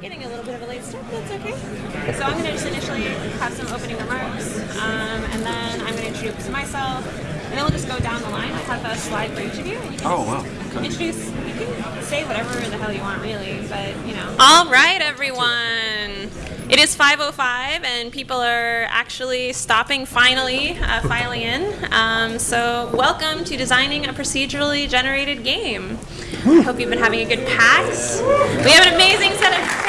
getting a little bit of a late start, but that's okay. So I'm going to just initially have some opening remarks, um, and then I'm going to introduce myself, and then we'll just go down the line. I have a slide for each of you. You Oh, wow. Okay. Introduce, you can say whatever the hell you want, really, but, you know. All right, everyone. It is 5.05, and people are actually stopping finally, uh, filing in. Um, so welcome to Designing a Procedurally Generated Game. I hope you've been having a good PAX. We have an amazing set of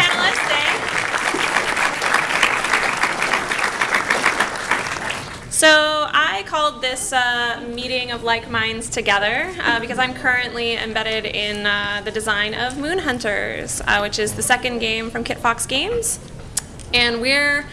So I called this uh, meeting of like minds together uh, because I'm currently embedded in uh, the design of Moon Hunters, uh, which is the second game from Kitfox Games, and we're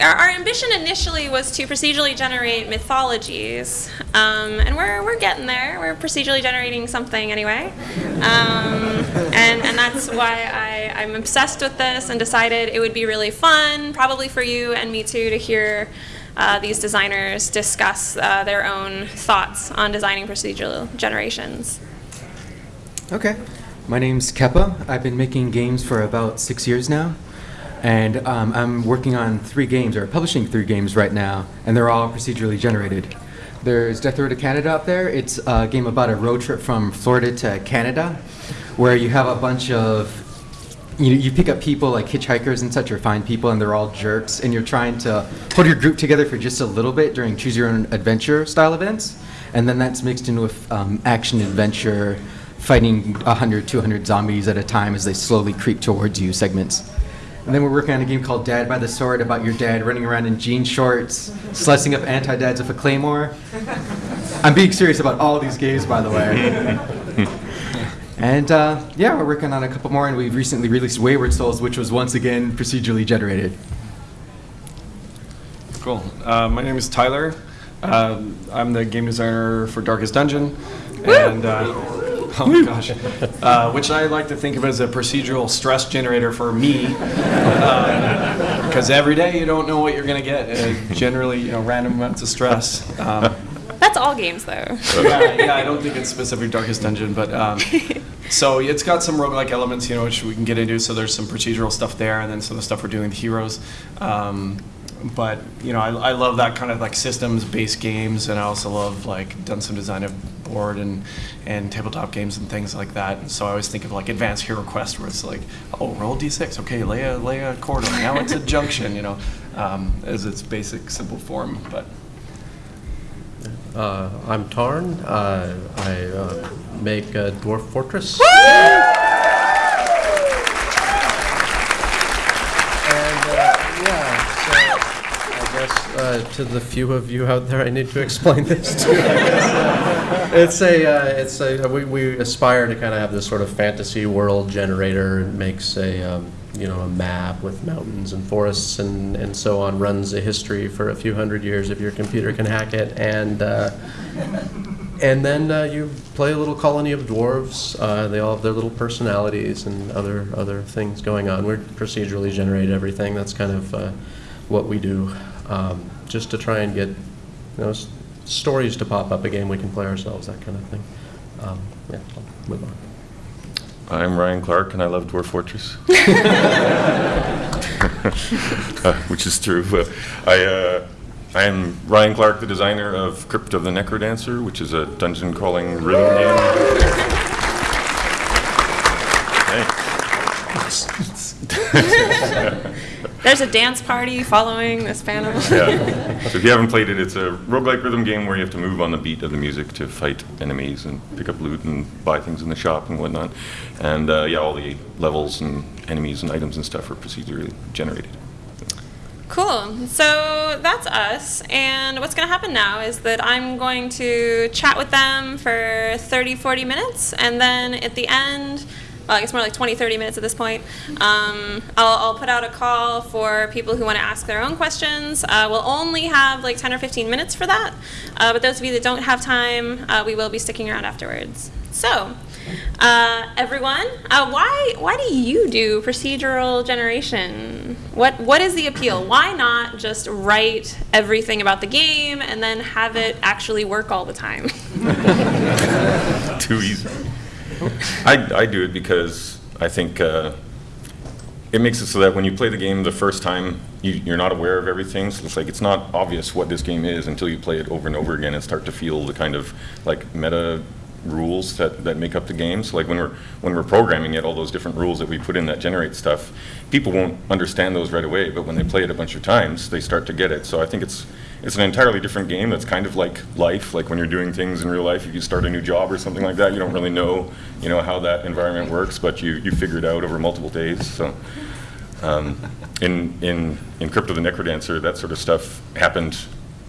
our, our ambition initially was to procedurally generate mythologies, um, and we're, we're getting there. We're procedurally generating something anyway, um, and and that's why I, I'm obsessed with this and decided it would be really fun, probably for you and me too, to hear uh, these designers discuss uh, their own thoughts on designing procedural generations. Okay. My name's Kepa. I've been making games for about six years now. And um, I'm working on three games, or publishing three games right now, and they're all procedurally generated. There's Death Road to Canada up there. It's a game about a road trip from Florida to Canada, where you have a bunch of you, you pick up people like hitchhikers and such or find people and they're all jerks and you're trying to hold your group together for just a little bit during choose your own adventure style events and then that's mixed in with um, action adventure fighting 100 200 zombies at a time as they slowly creep towards you segments and then we're working on a game called Dad by the Sword about your dad running around in jean shorts, slicing up anti-dads with a claymore. I'm being serious about all these games, by the way. And uh, yeah, we're working on a couple more, and we've recently released Wayward Souls, which was once again procedurally generated. Cool. Uh, my name is Tyler. Um, I'm the game designer for Darkest Dungeon, and uh, oh my gosh, uh, which I like to think of as a procedural stress generator for me, because every day you don't know what you're going to get. Uh, generally, you know, random amounts of stress. Um, That's all games, though. yeah, yeah, I don't think it's specific Darkest Dungeon, but um, so it's got some roguelike elements, you know, which we can get into. So there's some procedural stuff there, and then some of the stuff we're doing with heroes. Um, but you know, I, I love that kind of like systems-based games, and I also love like done some design of board and and tabletop games and things like that. And so I always think of like Advanced Hero Quest, where it's like, oh, roll d6, okay, lay a lay a corridor, now it's a junction, you know, um, as its basic simple form, but. Uh, I'm Tarn. Uh, I uh, make uh, Dwarf Fortress. And uh, yeah, so I guess uh, to the few of you out there, I need to explain this to. It's a, uh, it's a, we, we aspire to kind of have this sort of fantasy world generator. It makes a, um, you know, a map with mountains and forests and, and so on. Runs a history for a few hundred years if your computer can hack it, and uh, and then uh, you play a little colony of dwarves. Uh, they all have their little personalities and other other things going on. We're procedurally generate everything. That's kind of uh, what we do, um, just to try and get you know stories to pop up. A game we can play ourselves, that kind of thing. Um, yeah, I'll move on. I'm Ryan Clark, and I love Dwarf Fortress. Uh, which is true. Uh, I, uh, I am Ryan Clark, the designer of Crypt of the Necrodancer, which is a dungeon crawling rhythm game. Thanks. There's a dance party following this panel. Yeah. So if you haven't played it, it's a roguelike rhythm game where you have to move on the beat of the music to fight enemies and pick up loot and buy things in the shop and whatnot. And uh, yeah, all the levels and enemies and items and stuff are procedurally generated. Cool. So that's us. And what's going to happen now is that I'm going to chat with them for 30, 40 minutes. And then at the end, well, I guess more like 20, 30 minutes at this point, um, I'll, I'll put out a call for people who want to ask their own questions. Uh, we'll only have like 10 or 15 minutes for that. Uh, but those of you that don't have time, uh, we will be sticking around afterwards. So, uh, everyone, uh, why why do you do procedural generation? What what is the appeal? Why not just write everything about the game and then have it actually work all the time? Too easy. I, I do it because I think uh, it makes it so that when you play the game the first time, you, you're not aware of everything. So it's like it's not obvious what this game is until you play it over and over again and start to feel the kind of like meta rules that, that make up the game. So like when we're when we're programming it, all those different rules that we put in that generate stuff, people won't understand those right away. But when they play it a bunch of times, they start to get it. So I think it's it's an entirely different game. That's kind of like life. Like when you're doing things in real life, if you start a new job or something like that, you don't really know you know how that environment works, but you you figure it out over multiple days. So. Um, in, in, in Crypt of the Necrodancer, that sort of stuff happened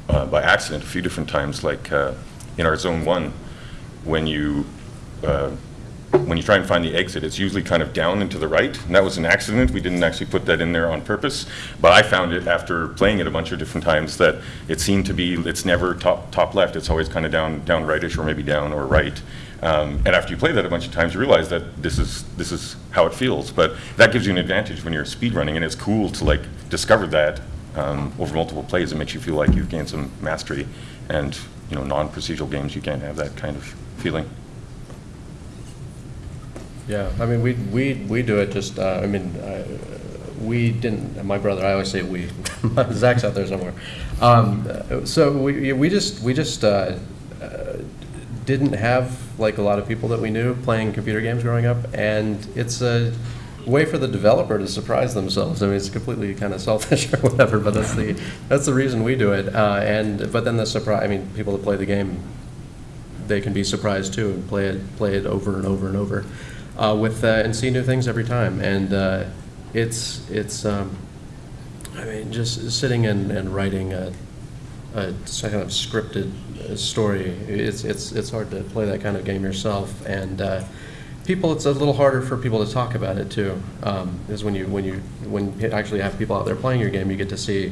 uh, by accident a few different times, like uh, in our Zone 1, when you, uh, when you try and find the exit, it's usually kind of down and to the right, and that was an accident. We didn't actually put that in there on purpose, but I found it after playing it a bunch of different times that it seemed to be, it's never top, top left, it's always kind of down, down rightish or maybe down or right. Um, and after you play that a bunch of times, you realize that this is this is how it feels. But that gives you an advantage when you're speed running, and it's cool to like discover that um, over multiple plays. It makes you feel like you've gained some mastery. And you know, non-procedural games, you can't have that kind of feeling. Yeah, I mean, we, we, we do it just, uh, I mean, uh, we didn't, my brother, I always say we, Zach's out there somewhere. Um, So we, we just, we just uh, uh, didn't have, like, a lot of people that we knew playing computer games growing up, and it's a way for the developer to surprise themselves. I mean, it's completely kind of selfish or whatever, but that's the, that's the reason we do it. Uh, And, but then the surprise, I mean, people that play the game they can be surprised too and play it play it over and over and over uh, with uh, and see new things every time. And uh, it's it's um, I mean just sitting and, and writing a, a kind of scripted uh, story it's it's it's hard to play that kind of game yourself. And people it's a little harder for people to talk about it too um, is when you when you when you actually have people out there playing your game you get to see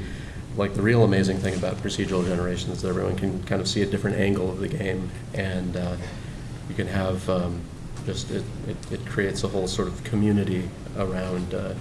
like the real amazing thing about procedural generation is that everyone can kind of see a different angle of the game, and uh, you can have um, just it, it, it creates a whole sort of community around uh,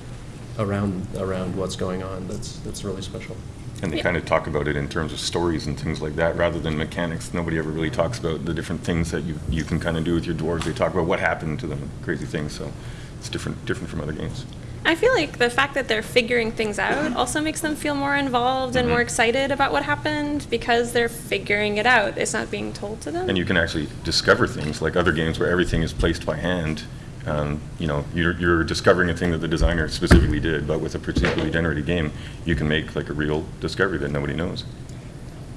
around around what's going on. That's that's really special. And they Yeah. kind of talk about it in terms of stories and things like that, rather than mechanics. Nobody ever really talks about the different things that you, you can kind of do with your dwarves. They talk about what happened to them, crazy things. So it's different different from other games. I feel like the fact that they're figuring things out also makes them feel more involved and more excited about what happened because they're figuring it out. It's not being told to them. And you can actually discover things like other games where everything is placed by hand. Um, you know, you're, you're discovering a thing that the designer specifically did, but with a procedurally generated game, you can make like a real discovery that nobody knows.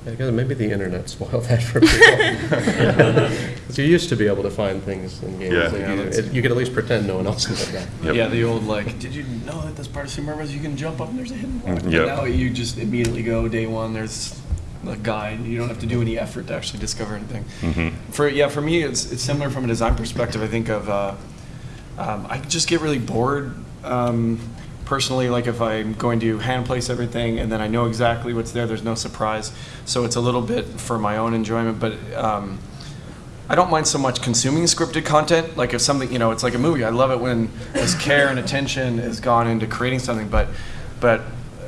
Yeah, because maybe the internet spoiled that for people. 'Cause you used to be able to find things in games. Yeah. that Yeah, you, it- you could at least pretend no one else knew that. Yep. Yeah, the old like, did you know that this part of Super Mario Bros. you can jump up and there's a hidden block? Mm, yep. Now you just immediately go day one. There's a guide. You don't have to do any effort to actually discover anything. Mhm. For yeah, for me, it's it's similar from a design perspective. I think of uh, um, I just get really bored. Um, personally, like if I'm going to hand place everything and then I know exactly what's there, there's no surprise. So it's a little bit for my own enjoyment, but. Um, I don't mind so much consuming scripted content. Like if something, you know, it's like a movie. I love it when this care and attention is gone into creating something. But, but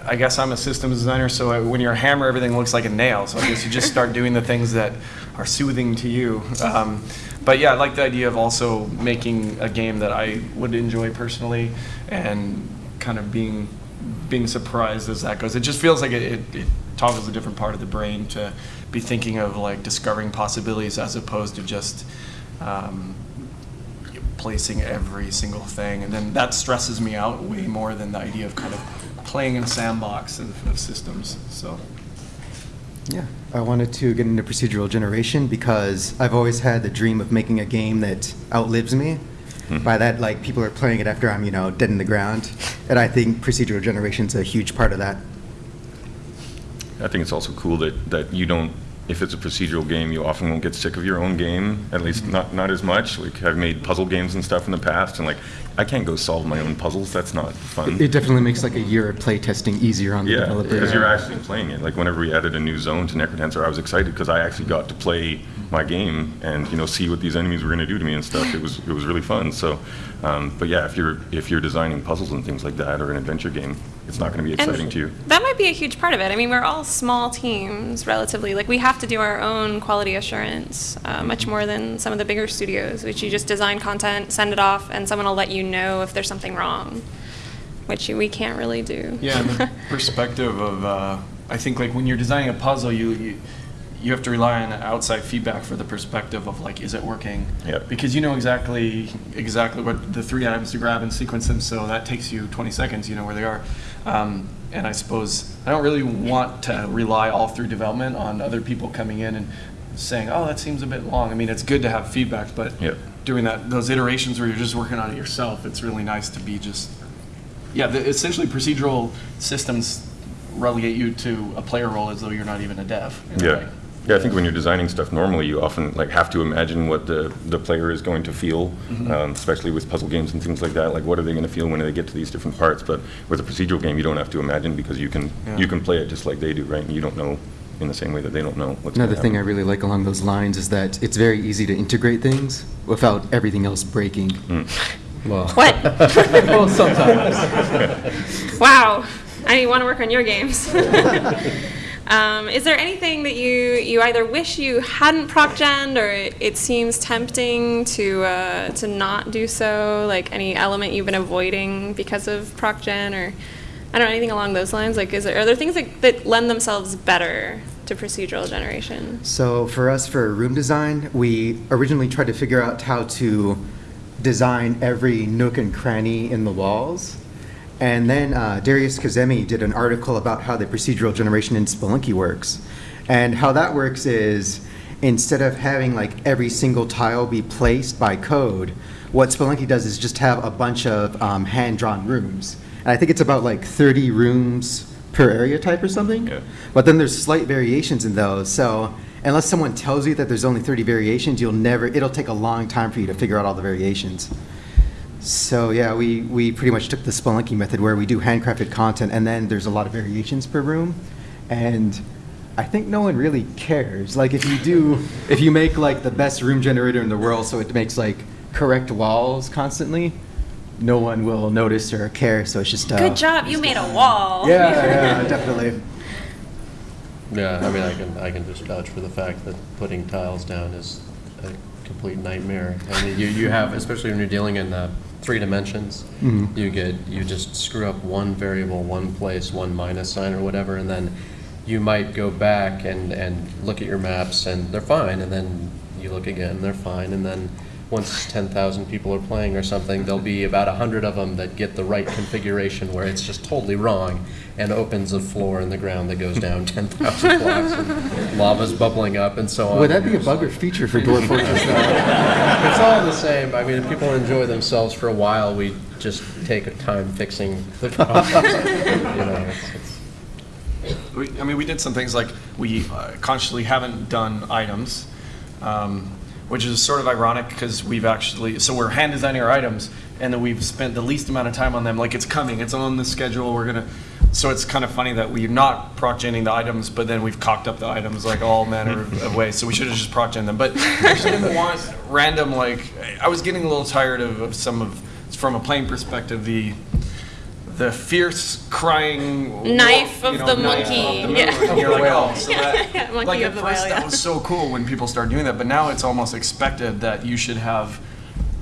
I guess I'm a systems designer, so I, when you're a hammer, everything looks like a nail. So I guess you just start doing the things that are soothing to you. Um, but yeah, I like the idea of also making a game that I would enjoy personally, and kind of being being surprised as that goes. It just feels like it, it, it toggles a different part of the brain to be thinking of like discovering possibilities as opposed to just um, placing every single thing. And then that stresses me out way more than the idea of kind of playing in a sandbox of, of systems. So. Yeah, I wanted to get into procedural generation because I've always had the dream of making a game that outlives me. By that, like people are playing it after I'm, you know, dead in the ground, and I think procedural generation is a huge part of that. I think it's also cool that, that you don't, if it's a procedural game, you often won't get sick of your own game, at least mm-hmm. not, not as much. Like, I've made puzzle games and stuff in the past, and like, I can't go solve my own puzzles. That's not fun. It definitely makes like a year of playtesting easier on the Yeah, developer. because you're actually playing it. Like whenever we added a new zone to Necrodancer, I was excited because I actually got to play my game and you know see what these enemies were going to do to me and stuff. It was it was really fun. So, um, but yeah, if you're if you're designing puzzles and things like that or an adventure game, it's not going to be exciting and to you. That might be a huge part of it. I mean, we're all small teams, relatively. Like, we have to do our own quality assurance, uh, much more than some of the bigger studios, which you just design content, send it off, and someone will let you know if there's something wrong. which we can't really do. Yeah, the perspective of, uh, I think like when you're designing a puzzle, you, you you have to rely on outside feedback for the perspective of like, is it working? Yep. Because you know exactly exactly what the three items to grab and sequence them, so that takes you 20 seconds. You know where they are, um, and I suppose I don't really want to rely all through development on other people coming in and saying, oh, that seems a bit long. I mean, it's good to have feedback, but Yep. doing that those iterations where you're just working on it yourself, it's really nice to be just yeah, the, essentially procedural systems relegate you to a player role as though you're not even a dev. Yeah. way. Yeah, I think when you're designing stuff, normally you often like have to imagine what the, the player is going to feel, Mm-hmm. um, especially with puzzle games and things like that. Like, what are they going to feel when they get to these different parts? But with a procedural game, you don't have to imagine because you can Yeah. you can play it just like they do, right? And you don't know in the same way that they don't know what's Another thing I really like along those lines is that it's very easy to integrate things without everything else breaking. Well, What? well, sometimes. wow, I want to work on your games. Um, is there anything that you you either wish you hadn't proc gen or it, it seems tempting to uh, to not do so? Like any element you've been avoiding because of proc gen or I don't know anything along those lines. Like, is there are there things that, that lend themselves better to procedural generation? So for us, for room design, we originally tried to figure out how to design every nook and cranny in the walls. And then uh, Darius Kazemi did an article about how the procedural generation in Spelunky works. And how that works is instead of having like every single tile be placed by code, what Spelunky does is just have a bunch of um, hand-drawn rooms. And I think it's about like 30 rooms per area type or something. Yeah. But then there's slight variations in those. So unless someone tells you that there's only 30 variations, you'll never, it'll take a long time for you to figure out all the variations. So yeah, we, we pretty much took the Spelunky method where we do handcrafted content and then there's a lot of variations per room. And I think no one really cares. Like if you do, if you make like the best room generator in the world so it makes like correct walls constantly, no one will notice or care. So it's just uh, Good job, you made a wall. Yeah, yeah, definitely. Yeah, I mean, I can, I can just vouch for the fact that putting tiles down is a complete nightmare. I mean, you, you have, especially when you're dealing in uh, three dimensions, Mhm. you get, you just screw up one variable, one place, one minus sign or whatever, and then you might go back and, and look at your maps and they're fine, and then you look again, they're fine, and then once 10,000 people are playing or something, there'll be about 100 of them that get the right configuration where it's just totally wrong and opens a floor in the ground that goes down 10,000 blocks and lava's bubbling up and so on. Would that be a bug or feature for Dwarf Fortress though? It's all the same. I mean, if people enjoy themselves for a while, we just take a time fixing the problem. You know, it's- it's- We, I mean, we did some things like we uh, consciously haven't done items, um, which is sort of ironic because we've actually, so we're hand designing our items and then we've spent the least amount of time on them. Like it's coming, it's on the schedule, we're gonna, so it's kind of funny that we're not proc the items, but then we've cocked up the items like all manner of, of ways. So we should have just proc them. But I just didn't want random, like, I was getting a little tired of, of some of, from a playing perspective, the, the fierce crying Knife you of know, the knife monkey. of the Yeah. moon. And you're like, oh, so Yeah, that, yeah, monkey like of at the first whale, that was so cool when people started doing that, but now it's almost expected that you should have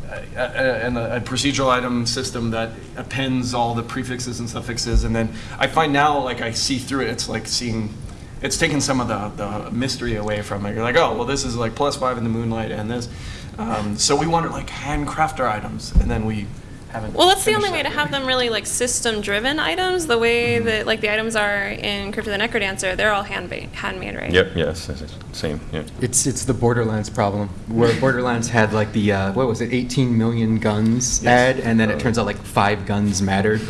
a, a, a, a procedural item system that appends all the prefixes and suffixes, and then I find now like I see through it, it's like seeing. It's taken some of the, the mystery away from it. You're like, oh, well, this is like plus five in the moonlight and this. Um, so we wanted like handcraft our items, and then we haven't. Well, that's the only finished way to that have them really like system-driven items. The way Mm-hmm. that like the items are in Crypt of the Necrodancer, they're all handmade, handmade, right? Yep, yes, yes, yes, same, yeah. It's it's the Borderlands problem, where Borderlands had like the uh, what was it, 18 million guns add, and then it turns out like five guns mattered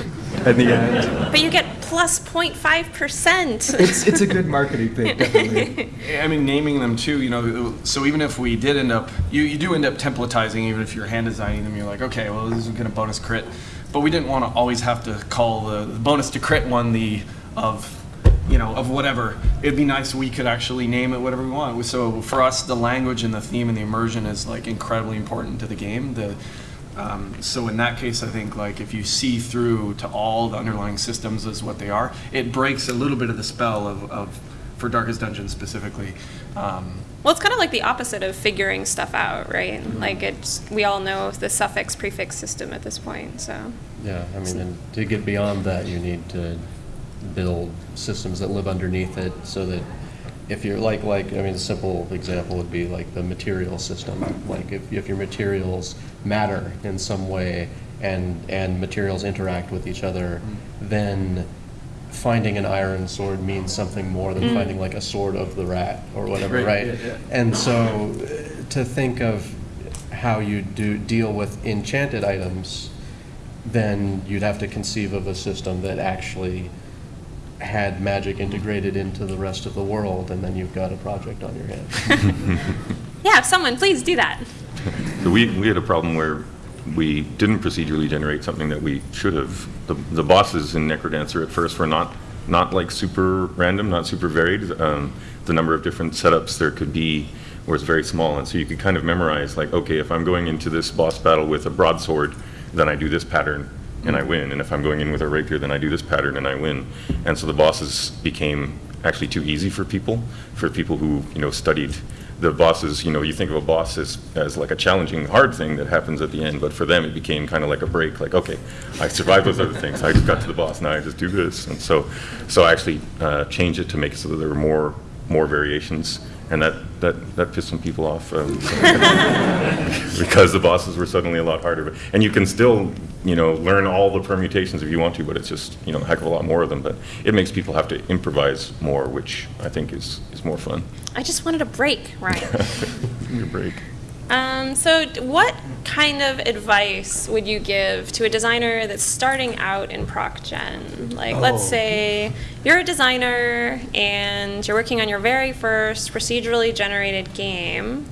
at the end. But you get plus 0.5 percent. It's it's a good marketing thing, definitely. I mean, naming them too, you know, so even if we did end up, you, you do end up templatizing, even if you're hand designing them, you're like, okay, well, this is going to bonus crit. But we didn't want to always have to call the, the bonus to crit one the of, you know, of whatever. It'd be nice we could actually name it whatever we want. So for us, the language and the theme and the immersion is like incredibly important to the game. The, um, so in that case, I think like if you see through to all the underlying systems as what they are, it breaks a little bit of the spell of, of for Darkest Dungeon specifically. Um, Well, it's kind of like the opposite of figuring stuff out, right? Mm-hmm. Like it's we all know the suffix prefix system at this point, so. Yeah, I mean, and to get beyond that, you need to build systems that live underneath it so that if you're like, like, I mean, a simple example would be like the material system. Like if, if your materials matter in some way and, and materials interact with each other, mm-hmm. then finding an iron sword means something more than finding like a sword of the rat or whatever, Right, right? yeah, yeah. And so uh, to think of how you do deal with enchanted items, then you'd have to conceive of a system that actually had magic integrated into the rest of the world, and then you've got a project on your hands. Yeah, someone please do that. So we, we had a problem where we didn't procedurally generate something that we should have. The, the bosses in Necrodancer at first were not, not like super random, not super varied. Um, the number of different setups there could be was very small, and so you could kind of memorize, like, okay, if I'm going into this boss battle with a broadsword, then I do this pattern and I win, and if I'm going in with a rapier, then I do this pattern and I win. And so the bosses became actually too easy for people, for people who, you know, studied the bosses, you know, you think of a boss as, as like a challenging, hard thing that happens at the end, but for them, it became kind of like a break, like, okay, I survived those other things, I just got to the boss, now I just do this. And so, so I actually uh, changed it to make it so that there were more, more variations, and that, that, that pissed some people off. um, Because the bosses were suddenly a lot harder. But- And you can still, you know, learn all the permutations if you want to, but it's just, you know, a heck of a lot more of them. But it makes people have to improvise more, which I think is, is more fun. I just wanted a break, Ryan. Your break. Um, so, what kind of advice would you give to a designer that's starting out in Proc Gen? Like, let's Oh. say you're a designer and you're working on your very first procedurally generated game.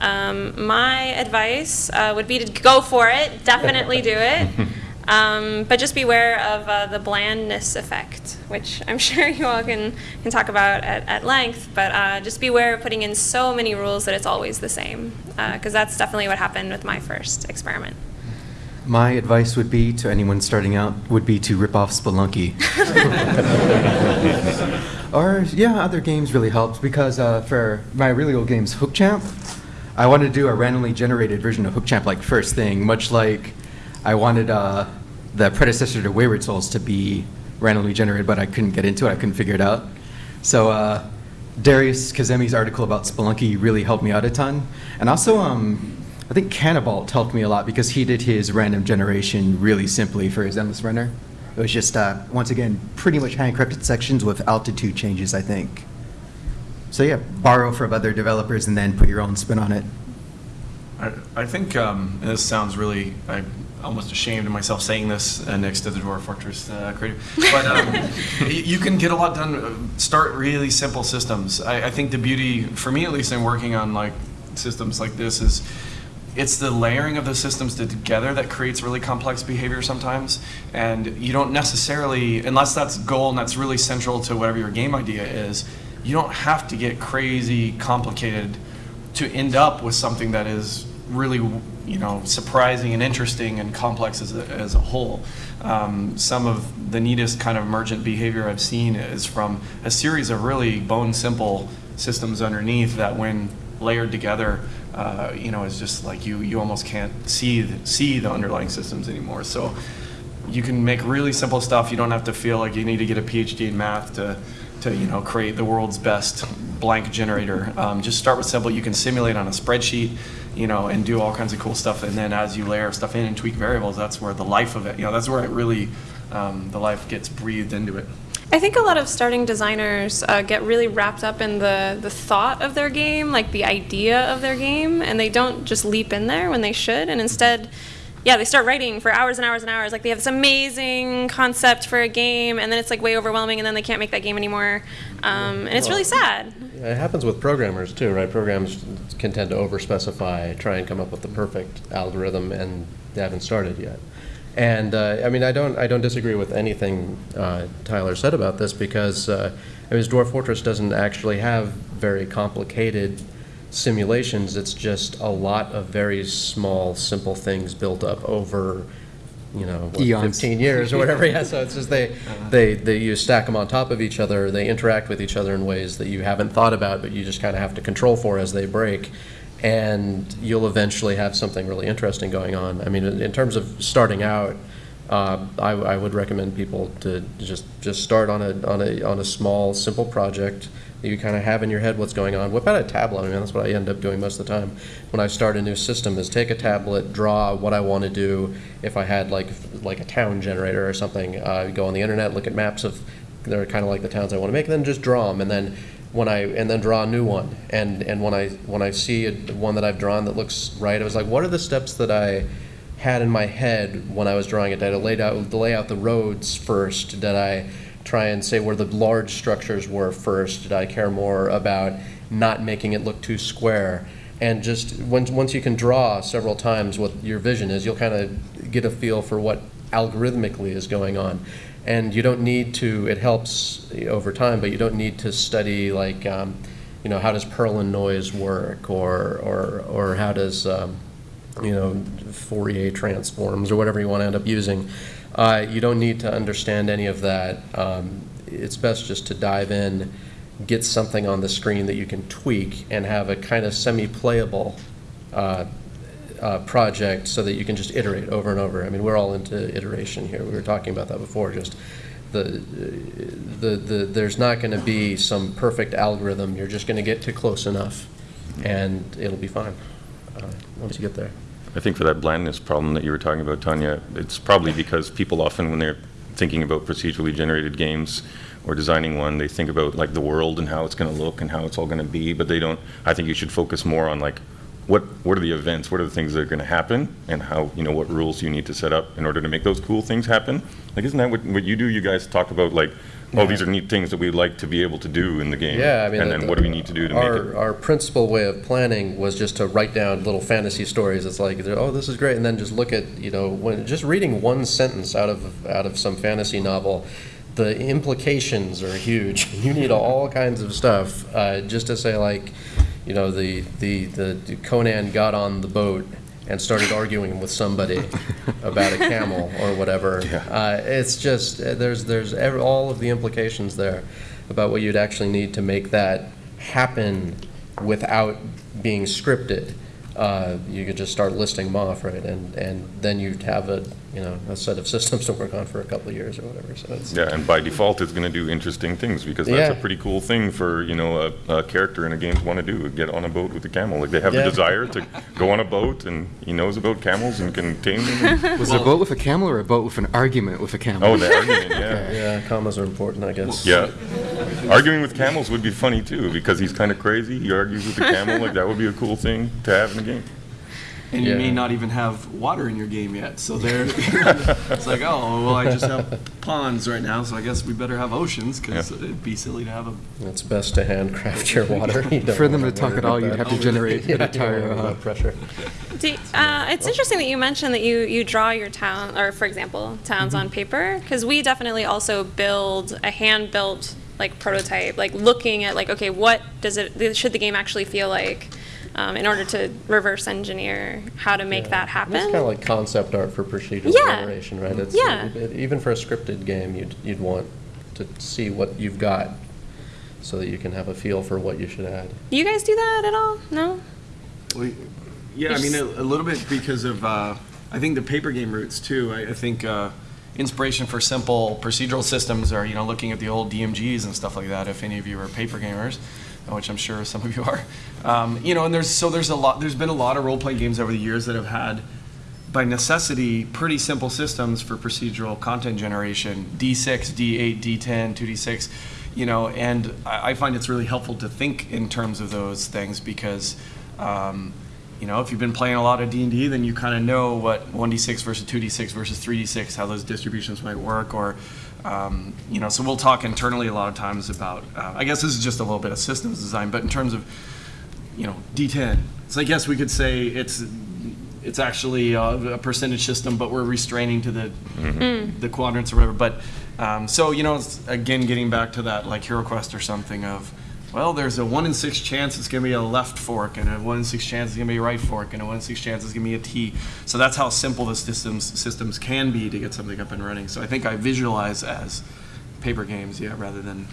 Um, my advice uh, would be to go for it. Definitely do it. Um, but just beware of uh, the blandness effect, which I'm sure you all can, can talk about at, at length. But uh, just beware of putting in so many rules that it's always the same, because that's definitely what happened with my first experiment. My advice would be to anyone starting out would be to rip off Spelunky. or yeah, other games really helped because uh, for my really old games, Hook Champ, I wanted to do a randomly generated version of Hook Champ like first thing, much like I wanted uh, the predecessor to Wayward Souls to be randomly generated, but I couldn't get into it. I couldn't figure it out. So uh, Darius Kazemi's article about Spelunky really helped me out a ton, and also um, I think Canabalt helped me a lot because he did his random generation really simply for his Endless Runner. It was just uh, once again pretty much hand-encrypted sections with altitude changes, I think. So yeah, borrow from other developers and then put your own spin on it. I, I think, um, this sounds really, I'm almost ashamed of myself saying this uh, next to the Dwarf Fortress uh, creative, but um, you can get a lot done. uh, Start really simple systems. I, I think the beauty, for me at least, in working on like systems like this is it's the layering of the systems together that creates really complex behavior sometimes. And you don't necessarily, unless that's goal and that's really central to whatever your game idea is, you don't have to get crazy complicated to end up with something that is really, you know, surprising and interesting and complex as a, as a whole. Um, some of the neatest kind of emergent behavior I've seen is from a series of really bone simple systems underneath that, when layered together, uh, you know, is just like you you almost can't see the, see the underlying systems anymore. So you can make really simple stuff. You don't have to feel like you need to get a PhD in math to, to you know, create the world's best blank generator. Um, just start with simple. You can simulate on a spreadsheet, you know, and do all kinds of cool stuff. And then as you layer stuff in and tweak variables, that's where the life of it, you know, that's where it really, um, the life gets breathed into it. I think a lot of starting designers uh, get really wrapped up in the, the thought of their game, like the idea of their game, and they don't just leap in there when they should. And instead, yeah, they start writing for hours and hours and hours. Like they have this amazing concept for a game, and then it's like way overwhelming, and then they can't make that game anymore. Um, and it's really sad. Yeah, It happens with programmers too, right? Programs can tend to overspecify, try and come up with the perfect algorithm, and they haven't started yet. And uh, I mean, I don't, I don't disagree with anything uh, Tyler said about this because uh, I mean, Dwarf Fortress doesn't actually have very complicated simulations. It's just a lot of very small, simple things built up over you know, what, 15 years or whatever. Yeah, so it's just they, they, they, you stack them on top of each other, they interact with each other in ways that you haven't thought about, but you just kind of have to control for as they break. And you'll eventually have something really interesting going on. I mean, in in terms of starting out, uh, I, I would recommend people to just, just start on a, on a, on a small, simple project you kind of have in your head what's going on. Whip out a tablet, I mean, that's what I end up doing most of the time. When I start a new system is take a tablet, draw what I want to do. If I had like, like a town generator or something, uh, go on the internet, look at maps of, they're kind of like the towns I want to make, and then just draw them. And then when I, and then draw a new one. And, and when I, when I see a, one that I've drawn that looks right, I was like, what are the steps that I, had in my head when I was drawing it. Did I out, lay out the roads first? Did I try and say where the large structures were first? Did I care more about not making it look too square? And just once, once you can draw several times what your vision is, you'll kind of get a feel for what algorithmically is going on. And you don't need to, it helps over time, but you don't need to study like, um, you know, how does Perlin noise work or, or, or how does, um, you know, Fourier transforms or whatever you want to end up using. Uh, you don't need to understand any of that. Um, it's best just to dive in, get something on the screen that you can tweak, and have a kind of semi-playable uh, uh, project so that you can just iterate over and over. I mean, we're all into iteration here. We were talking about that before. Just the the the there's not going to be some perfect algorithm. You're just going to get to close enough, and it'll be fine uh, once you get there. I think for that blandness problem that you were talking about, Tanya, it's probably because people often, when they're thinking about procedurally generated games or designing one, they think about like the world and how it's going to look and how it's all going to be, but they don't. I think you should focus more on like what what are the events, what are the things that are going to happen, and how you know what rules you need to set up in order to make those cool things happen. Like, isn't that what, what you do? You guys talk about like, oh, these are neat things that we'd like to be able to do in the game. Yeah, I mean, and the- then what do we need to do to our, make it? Our principal way of planning was just to write down little fantasy stories. It's like, oh, this is great, and then just look at, you know, when just reading one sentence out of out of some fantasy novel, the implications are huge. You need all kinds of stuff uh, just to say like, you know, the, the the Conan got on the boat and started arguing with somebody about a camel or whatever. Uh, it's just uh, there's there's ev all of the implications there about what you'd actually need to make that happen without being scripted. Uh, you could just start listing them off, right, and and then you'd have a you know a set of systems to work on for a couple of years or whatever. So it's Yeah, and by default, it's going to do interesting things because that's Yeah. a pretty cool thing for you know a, a character in a game to want to do. Get on a boat with a camel. Like they have Yeah. the desire to go on a boat, and he knows about camels and can tame them. and- Was it a boat with a camel or a boat with an argument with a camel? oh, the argument, yeah. yeah, commas are important, I guess. Yeah. Arguing with camels would be funny too because he's kind of crazy. He argues with the camel. Like that would be a cool thing to have in a game. And you may not even have water in your game yet. So there, it's like, oh, well, I just have ponds right now, so I guess we better have oceans because Yeah. it'd be silly to have them. It's best to handcraft your water. You For them wanna talk at all, you'd have to generate Yeah, an entire. Uh, about pressure. Do, uh, it's interesting that you mentioned that you, you draw your town, or for example, towns on paper, because we definitely also build a hand built like prototype, like looking at like okay, what does it should the game actually feel like, um, in order to reverse engineer how to make Yeah. that happen. It's kind of like concept art for procedural Yeah. generation, right? It's, Yeah. it- Even for a scripted game, you'd, you'd want to see what you've got so that you can have a feel for what you should add. Do you guys do that at all? No. We, yeah, I mean, a, a little bit because of, uh, I think the paper game roots too. I, I think uh, inspiration for simple procedural systems are, you know, looking at the old DMGs and stuff like that. If any of you are paper gamers, which I'm sure some of you are, um, you know, and there's so there's a lot. There's been a lot of role playing games over the years that have had, by necessity, pretty simple systems for procedural content generation: D6, D8, D10, 2D6. You know, and I, I find it's really helpful to think in terms of those things because. Um, you know, if you've been playing a lot of D&D, then you kind of know what 1d6 versus 2d6 versus 3d6, how those distributions might work, or, um, you know, so we'll talk internally a lot of times about, uh, I guess this is just a little bit of systems design, but in terms of, you know, D10, it's like, yes, we could say it's, it's actually a, a percentage system, but we're restraining to the, the quadrants or whatever, but, um, so, you know, it's, again, getting back to that, like HeroQuest or something of, well, there's a one in six chance it's going to be a left fork, and a one in six chance it's going to be a right fork, and a one in six chance it's going to be a T. So that's how simple the systems systems can be to get something up and running. So I think I visualize as paper games, yeah, rather than,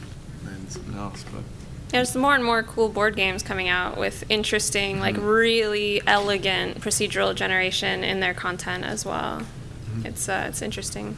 than something else. But There's more and more cool board games coming out with interesting, like really elegant procedural generation in their content as well. It's uh, it's interesting.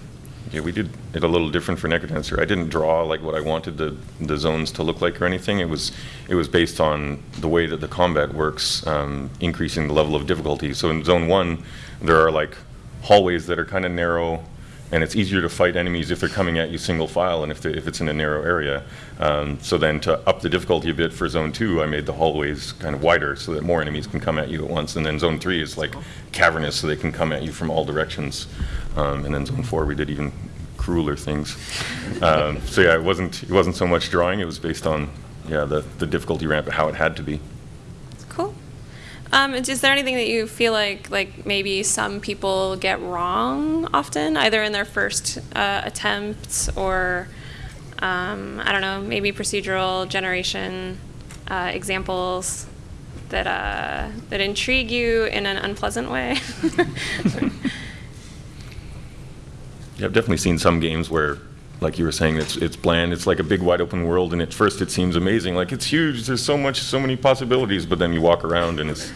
Yeah, we did it a little different for Necrodancer. I didn't draw like what I wanted the, the zones to look like or anything. It was it was based on the way that the combat works, um, increasing the level of difficulty. So in zone one, there are like hallways that are kind of narrow, and it's easier to fight enemies if they're coming at you single file and if, they, if it's in a narrow area. Um, so then to up the difficulty a bit for zone two, I made the hallways kind of wider so that more enemies can come at you at once. And then zone three is like cavernous so they can come at you from all directions. Um, and then zone four, we did even crueler things. Um, so yeah, it wasn't, it wasn't so much drawing, it was based on, yeah, the, the difficulty ramp, how it had to be. Um, is there anything that you feel like like maybe some people get wrong often, either in their first uh, attempts or um, I don't know, maybe procedural generation uh, examples that uh, that intrigue you in an unpleasant way? Yeah, I've definitely seen some games where, like you were saying, it's it's bland. It's like a big wide open world, and at first it seems amazing. Like it's huge. There's so much, so many possibilities. But then you walk around, and it's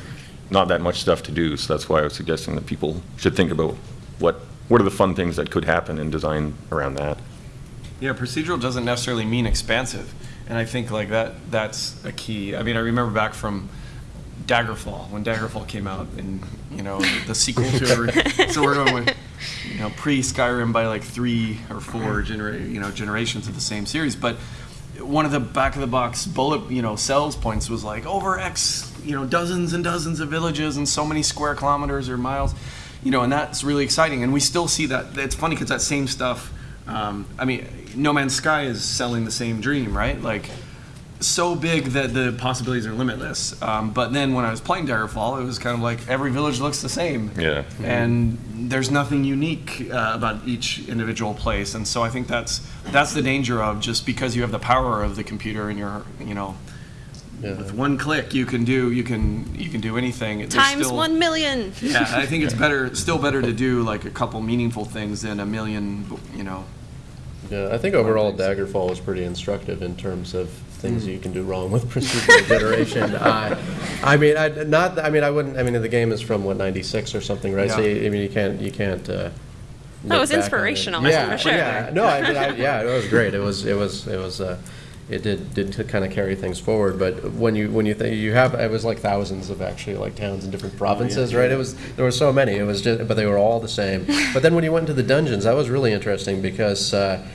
not that much stuff to do. So that's why I was suggesting that people should think about what what are the fun things that could happen and design around that. Yeah, procedural doesn't necessarily mean expansive, and I think like that that's a key. I mean, I remember back from Daggerfall when Daggerfall came out, and you know the sequel to it. so we're going with you know pre Skyrim by like three or four genera- you know generations of the same series, but one of the back of the box bullet you know sales points was like over X you know dozens and dozens of villages and so many square kilometers or miles, you know, and that's really exciting. And we still see that. It's funny because that same stuff. Um, I mean, No Man's Sky is selling the same dream, right? Like so big that the possibilities are limitless. Um, but then when I was playing Daggerfall, it was kind of like every village looks the same. Yeah. And there's nothing unique uh, about each individual place. And so I think that's that's the danger of just because you have the power of the computer and your you know Yeah. with one click you can do you can you can do anything. There's Times still- one million. Yeah, I think it's better still better to do like a couple meaningful things than a million you know Yeah, I think overall Daggerfall was pretty instructive in terms of things you can do wrong with procedural generation. I, I mean, I not. I mean, I wouldn't. I mean, the game is from what '96 or something, right? So Yeah. you, I mean, you can't. You can't. Uh, That was back it. inspirational, Yeah, for sure. yeah. No, I mean, I, yeah, it was great. It was. It was. It was. Uh, it did did kind of carry things forward. But when you when you think you have, it was like thousands of actually like towns in different provinces, right? It was there were so many. It was just, but they were all the same. But then when you went into the dungeons, that was really interesting because. Uh,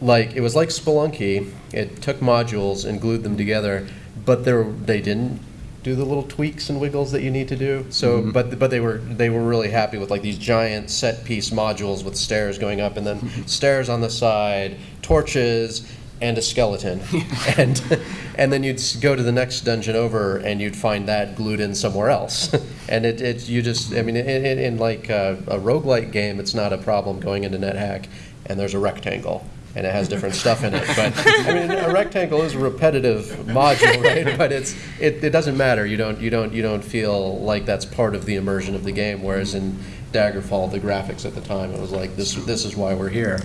like it was like Spelunky. It took modules and glued them together, but there they didn't do the little tweaks and wiggles that you need to do. So, but but they were they were really happy with like these giant set piece modules with stairs going up and then stairs on the side, torches. And a skeleton, and and then you'd go to the next dungeon over, and you'd find that glued in somewhere else, and it, it you just I mean in, in, in like a, a roguelike game, it's not a problem going into NetHack, and there's a rectangle, and it has different stuff in it. But I mean, a rectangle is a repetitive module, right? But it's it, it doesn't matter. You don't you don't you don't feel like that's part of the immersion of the game. Whereas in Daggerfall, the graphics at the time, it was like this this is why we're here,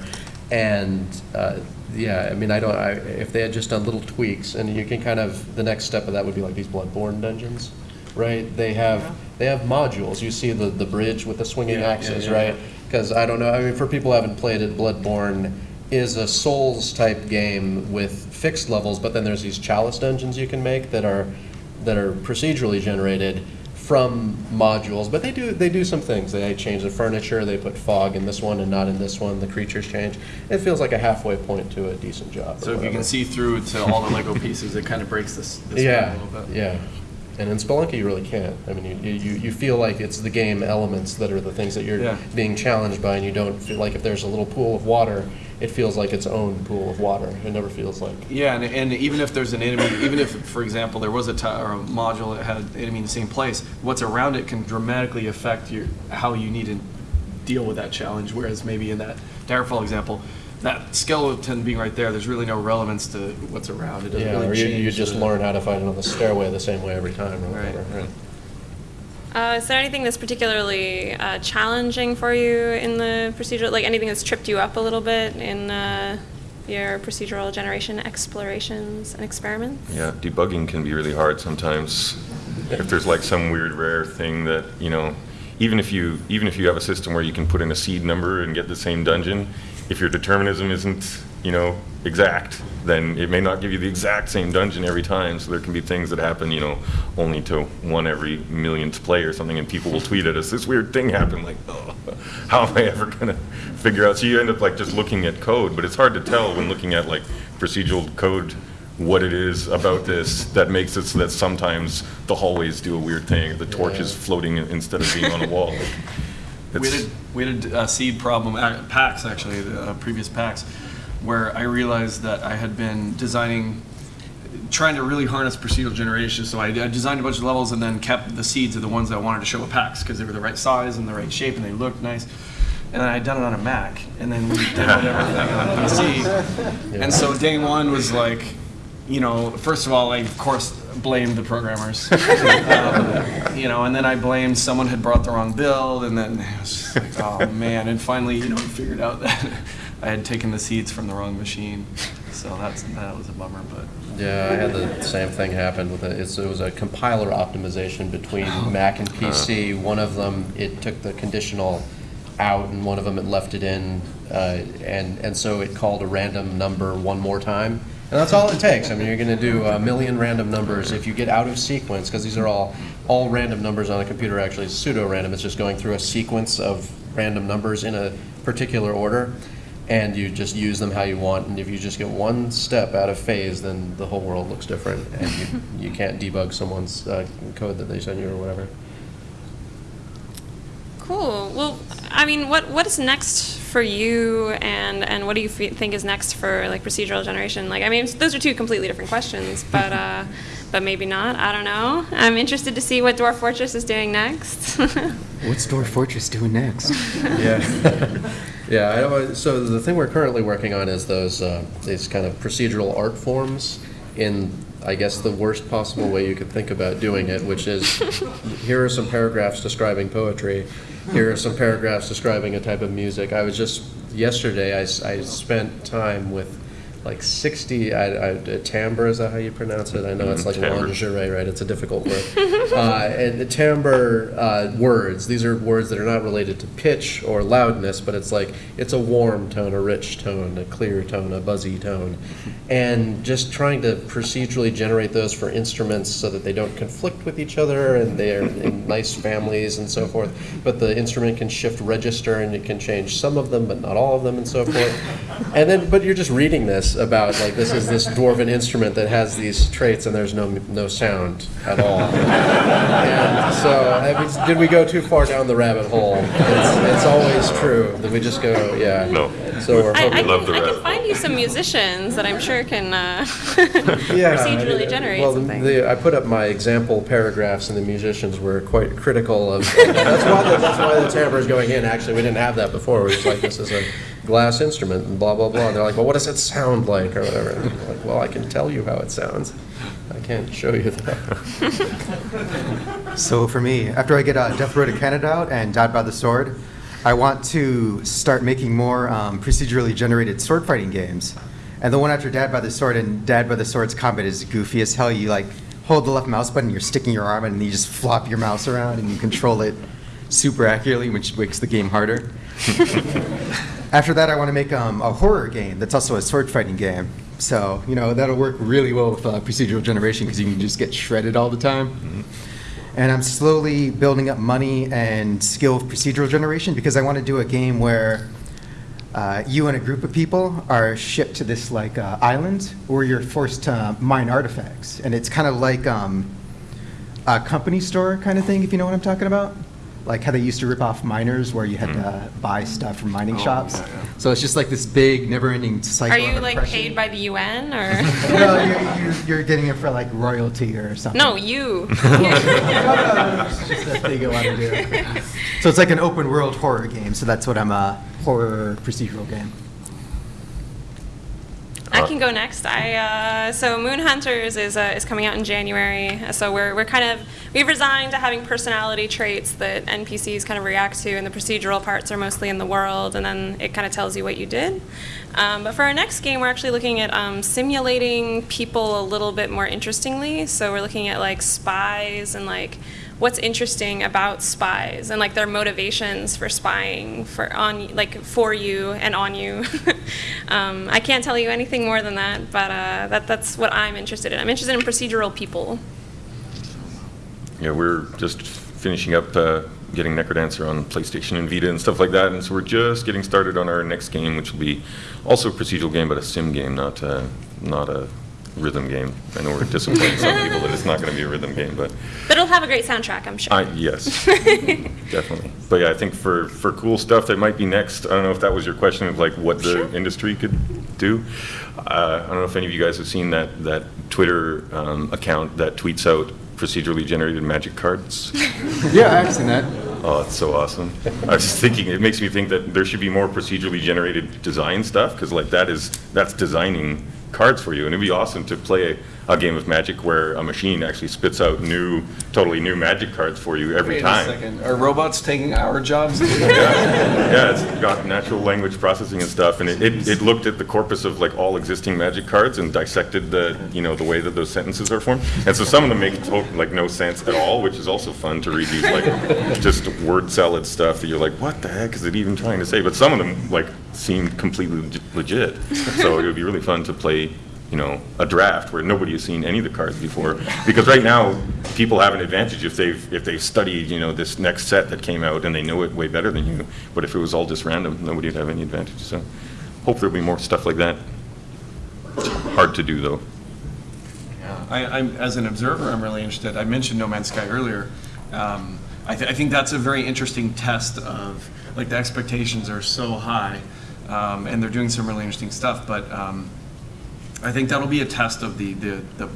and. Uh, yeah, I mean, I don't. I, if they had just done little tweaks, and you can kind of the next step of that would be like these Bloodborne dungeons, right? They have they have modules. You see the the bridge with the swinging Yeah, yeah, axes, yeah, right? Because I don't know. I mean, for people who haven't played it, Bloodborne is a Souls type game with fixed levels, but then there's these chalice dungeons you can make that are that are procedurally generated from modules. But they do they do some things. They change the furniture. They put fog in this one and not in this one. The creatures change. It feels like a halfway point to a decent job. so if you can see through to all the Lego pieces, it kind of breaks this, this Yeah, a little bit. yeah. And in Spelunky, you really can't. I mean, you, you, you feel like it's the game elements that are the things that you're Yeah. being challenged by, and you don't feel like if there's a little pool of water, it feels like its own pool of water. It never feels like. Yeah, and, and even if there's an enemy, even if, for example, there was a, a module that had an enemy in the same place, what's around it can dramatically affect your how you need to deal with that challenge. Whereas maybe in that Daggerfall example, that skeleton being right there, there's really no relevance to what's around. It doesn't Yeah, really or you, you just learn how to fight it on the stairway the same way every time or Right. whatever. Right. Uh, is there anything that's particularly uh, challenging for you in the procedural, like anything that's tripped you up a little bit in uh, your procedural generation explorations and experiments? Yeah, debugging can be really hard sometimes. If there's like some weird rare thing that, you know, even if you even if you have a system where you can put in a seed number and get the same dungeon, if your determinism isn't, you know, exact, then it may not give you the exact same dungeon every time. So there can be things that happen, you know, only to one every millionth play or something, and people will tweet at us, this weird thing happened, like, oh, how am I ever gonna figure out? So you end up like just looking at code, but it's hard to tell when looking at like procedural code what it is about this that makes it so that sometimes the hallways do a weird thing, the torch is floating instead of being on a wall. Like, We had, we had a uh, seed problem at PAX, actually, the uh, previous PAX, where I realized that I had been designing, trying to really harness procedural generation. So I, I designed a bunch of levels and then kept the seeds of the ones that I wanted to show at PAX because they were the right size and the right shape and they looked nice. And then I had done it on a Mac, and then we did everything on PC. And so day one was like, you know, first of all, I of course blamed the programmers, um, you know, and then I blamed someone had brought the wrong build, and then it was just like, oh man, and finally, you know, we figured out that I had taken the seeds from the wrong machine, so that's that was a bummer, but Yeah, I had the same thing happen with it. It was a compiler optimization between Mac and PC. One of them, it took the conditional out, and one of them it left it in, uh, and and so it called a random number one more time. And that's all it takes. I mean, you're going to do a million random numbers if you get out of sequence, because these are all all random numbers on a computer. Actually, pseudo-random. It's just going through a sequence of random numbers in a particular order and you just use them how you want. And if you just get one step out of phase, then the whole world looks different, and you, you can't debug someone's uh, code that they send you or whatever. Cool. Well, I mean, what what is next for you, and and what do you think is next for like procedural generation? Like, I mean, those are two completely different questions, but uh, but maybe not. I don't know. I'm interested to see what Dwarf Fortress is doing next. What's Dwarf Fortress doing next? Yeah. yeah. I don't, so the thing we're currently working on is those uh, these kind of procedural art forms in. I guess the worst possible way you could think about doing it, which is here are some paragraphs describing poetry, here are some paragraphs describing a type of music. I was just yesterday. I, I spent time with like 60 I, I, timbre is that how you pronounce it? I know it's Mhm, like timbre. lingerie right? It's a difficult word. Uh, and the timbre uh, words these are words that are not related to pitch or loudness but it's like it's a warm tone a rich tone a clear tone a buzzy tone. And just trying to procedurally generate those for instruments so that they don't conflict with each other and they're in nice families and so forth. But the instrument can shift register and it can change some of them but not all of them and so forth. And then but you're just reading this about like this is this dwarven instrument that has these traits and there's no no sound at all and so I mean, did we go too far down the rabbit hole it's, it's always true that we just go yeah No. so we're I, I, hoping can, love the I can find you some musicians that I'm sure can uh, Yeah, procedurally I- generate well, something. The, I put up my example paragraphs, and the musicians were quite critical of. that's why the, that's why the timbre is going in. Actually, we didn't have that before. We was like, this is a glass instrument, and blah blah blah. And they're like, well, what does it sound like, or whatever. And I'm like, well, I can tell you how it sounds. I can't show you that. So for me, after I get uh, Death Road to Canada out and Dad by the Sword, I want to start making more um, procedurally generated sword fighting games. And the one after Dad by the Sword and Dad by the Sword's combat is goofy as hell. You like hold the left mouse button, you're sticking your arm in, and you just flop your mouse around and you control it super accurately, which makes the game harder. After that, I want to make um, a horror game that's also a sword fighting game. So, you know, that'll work really well with uh, procedural generation because you can just get shredded all the time. And I'm slowly building up money and skill of procedural generation because I want to do a game where uh, you and a group of people are shipped to this like uh, island where you're forced to mine artifacts. And it's kind of like um, a company store kind of thing, if you know what I'm talking about. Like how they used to rip off miners where you had to hmm. buy stuff from mining Oh, shops. yeah, yeah. So it's just like this big, never-ending cycle. Are you of like oppression. paid by the UN or? no, you're, you're, you're getting it for like royalty or something. no, you. It's just a thing I want to do. So it's like an open world horror game. So that's what I'm a horror procedural game. I Uh, can go next. I uh, so Moon Hunters is uh, is coming out in January. So we're we're kind of we've resigned to having personality traits that NPCs kind of react to, and the procedural parts are mostly in the world, and then it kind of tells you what you did. Um, but for our next game, we're actually looking at um, simulating people a little bit more interestingly. So we're looking at like spies and like what's interesting about spies and like their motivations for spying for on like for you and on you. um, I can't tell you anything more than that, but uh, that that's what I'm interested in. I'm interested in procedural people. Yeah, we're just finishing up uh, getting Necrodancer on PlayStation and Vita and stuff like that, and so we're just getting started on our next game, which will be also a procedural game, but a sim game, not uh, not a rhythm game. I know we're disappointing some people that it's not going to be a rhythm game, but But it'll have a great soundtrack, I'm sure. I yes, definitely. But yeah, I think for for cool stuff that might be next. I don't know if that was your question of like what the Sure. industry could do. Uh, I don't know if any of you guys have seen that that Twitter um, account that tweets out procedurally generated magic cards. Yeah, I've seen that. Oh, it's so awesome. I was just thinking, it makes me think that there should be more procedurally generated design stuff, because like that is, that's designing cards for you. And it'd be awesome to play a, game of Magic where a machine actually spits out new, totally new Magic cards for you every Wait time. a second. Are robots taking our jobs? Yeah, it's got natural language processing and stuff, and it, it, it looked at the corpus of like all existing magic cards and dissected the, you know, the way that those sentences are formed. And so some of them make like no sense at all, which is also fun to read these like just word salad stuff that you're like, what the heck is it even trying to say? But some of them like seem completely legit. So it would be really fun to play you know, a draft where nobody has seen any of the cards before. Because right now, people have an advantage if they've, if they've studied, you know, this next set that came out and they know it way better than you. But if it was all just random, nobody'd have any advantage. So hope there'll be more stuff like that. Hard to do, though. I, I'm, as an observer, I'm really interested. I mentioned No Man's Sky earlier. Um, I, th- I think that's a very interesting test of, like, the expectations are so high, um, and they're doing some really interesting stuff. But um, I think that'll be a test of the, the, the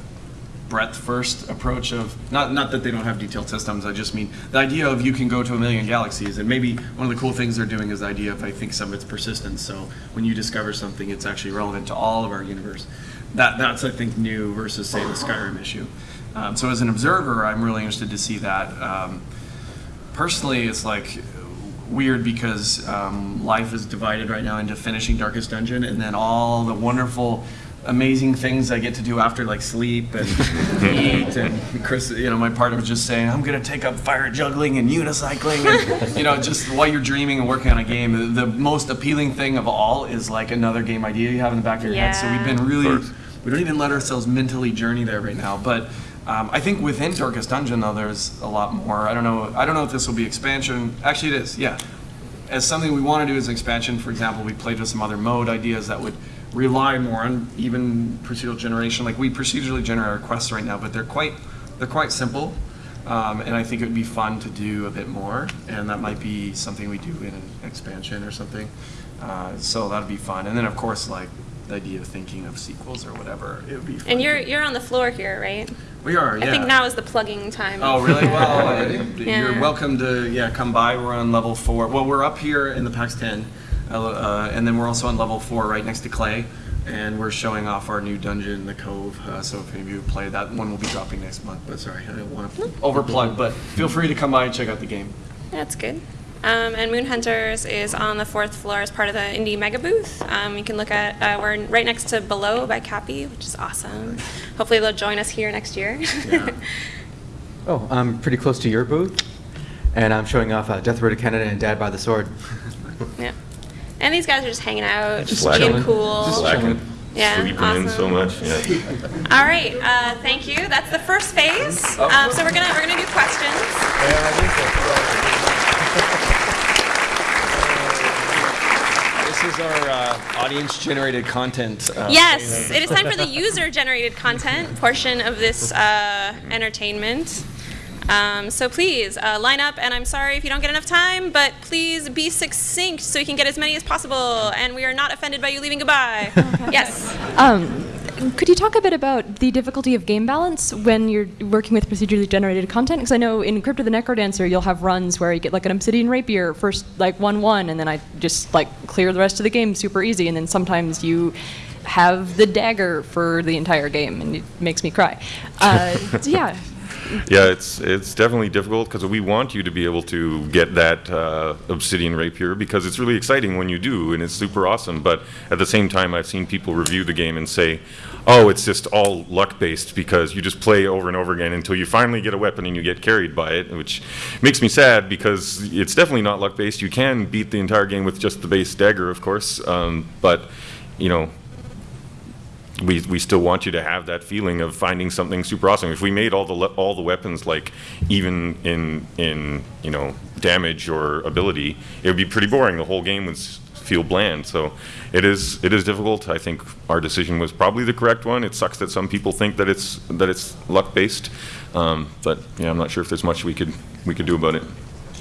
breadth first approach of not not that they don't have detailed systems. I just mean the idea of you can go to a million galaxies, and maybe one of the cool things they're doing is the idea of I think some of its persistence. So when you discover something, it's actually relevant to all of our universe. That that's I think new versus say the Skyrim issue. Um, so as an observer, I'm really interested to see that. Um, personally, it's like weird because um, life is divided right now into finishing Darkest Dungeon and then all the wonderful, amazing things I get to do after, like sleep and eat. And Chris, you know, my partner was just saying, I'm going to take up fire juggling and unicycling. And, you know, just while you're dreaming and working on a game, the, most appealing thing of all is like another game idea you have in the back of your head. So we've been really, we don't even let ourselves mentally journey there right now. But um, I think within Darkest Dungeon, though, there's a lot more. I don't know. I don't know if this will be expansion. Actually, it is. Yeah. As something we want to do as an expansion, for example, we played with some other mode ideas that would rely more on even procedural generation. Like we procedurally generate our quests right now, but they're quite they're quite simple. Um, and I think it would be fun to do a bit more, and that might be something we do in an expansion or something. Uh, so that'd be fun. And then, of course, like the idea of thinking of sequels or whatever, it would be. Fun And you're you're on the floor here, right? we are. Yeah. I think now is the plugging time. Oh, really? Well, uh, Yeah. you're welcome to yeah come by. We're on level four. Well, we're up here in the PAX 10, uh, uh, and then we're also on level four, right next to Klei, and we're showing off our new dungeon, the Cove. Uh, so if any of you play that one, will be dropping next month. But sorry, I don't want to overplug. But feel free to come by and check out the game. That's good. Um, and Moon Hunters is on the fourth floor as part of the Indie Mega Booth. Um, you can look at, uh, we're right next to Below by Capy, which is awesome. Hopefully they'll join us here next year. Yeah. Oh, I'm pretty close to your booth, and I'm showing off uh, Death Road to Canada and Dad by the Sword. yeah. And these guys are just hanging out, Just being chilling. cool. Just Slacking, Yeah, sleeping in so awesome. much. Yeah. All right, uh, thank you. That's the first phase. Um, so we're gonna we're gonna do questions. This is our uh, audience-generated content. Uh, Yes, it is time for the user-generated content portion of this uh, entertainment. Um, so please uh, line up, and I'm sorry if you don't get enough time, but please be succinct so you can get as many as possible, and we are not offended by you leaving goodbye. yes. Um, could you talk a bit about the difficulty of game balance when you're working with procedurally generated content? Because I know in Crypt of the Necrodancer, you'll have runs where you get like an Obsidian Rapier, first like 1 1, and then I just like clear the rest of the game super easy. And then sometimes you have the dagger for the entire game, and it makes me cry. Uh, so yeah. Yeah, it's it's definitely difficult because we want you to be able to get that uh, obsidian rapier because it's really exciting when you do and it's super awesome. But at the same time, I've seen people review the game and say, "Oh, it's just all luck based because you just play over and over again until you finally get a weapon and you get carried by it," which makes me sad because it's definitely not luck based. You can beat the entire game with just the base dagger, of course, um, but you know we, we still want you to have that feeling of finding something super awesome. If we made all the all the weapons like even in in you know damage or ability, it would be pretty boring. The whole game would feel bland. So it is it is difficult. I think our decision was probably the correct one. It sucks that some people think that it's that it's luck based, um, but yeah, I'm not sure if there's much we could we could do about it.